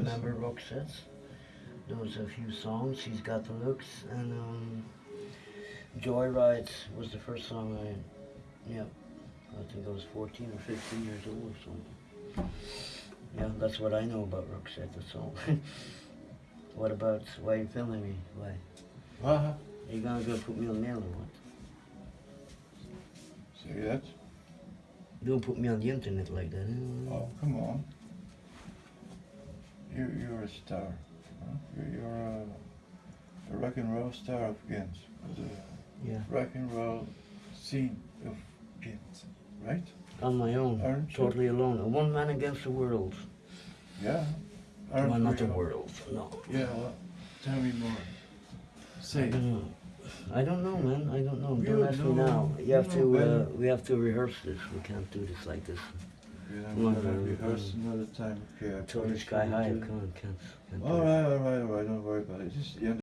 remember Roxette's. There was a few songs. She's got the looks, and um, Joyride was the first song I, yeah, I think I was 14 or 15 years old or something. Yeah, that's what I know about Roxette. That's all. what about why you filming me? Why? Uh-huh. Are you gonna go put me on mail or what? Say that? Don't put me on the internet like that. eh? Oh, come on. You, you're a star. Huh? You're, you're a, a rock and roll star of Ghent. The Yeah, rock and roll scene of Ghent, right? on my own, Aren't you? totally alone. A one man against the world. Yeah. well, not the world. No. Yeah, well, tell me more. Say it. don't know. I don't know, man. I don't know. You Don't ask me now. You have you know to. Uh, we have to rehearse this. We can't do this like this. Yeah, Come on, we're gonna uh, rehearse um, another time. Okay, I Totally promise sky you high. I we'll can't. do- Can't. can't do All it. right, all right, all right. Don't worry about it. Just the end